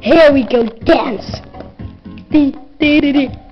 Here we go, dance. Dee, dee, dee, dee.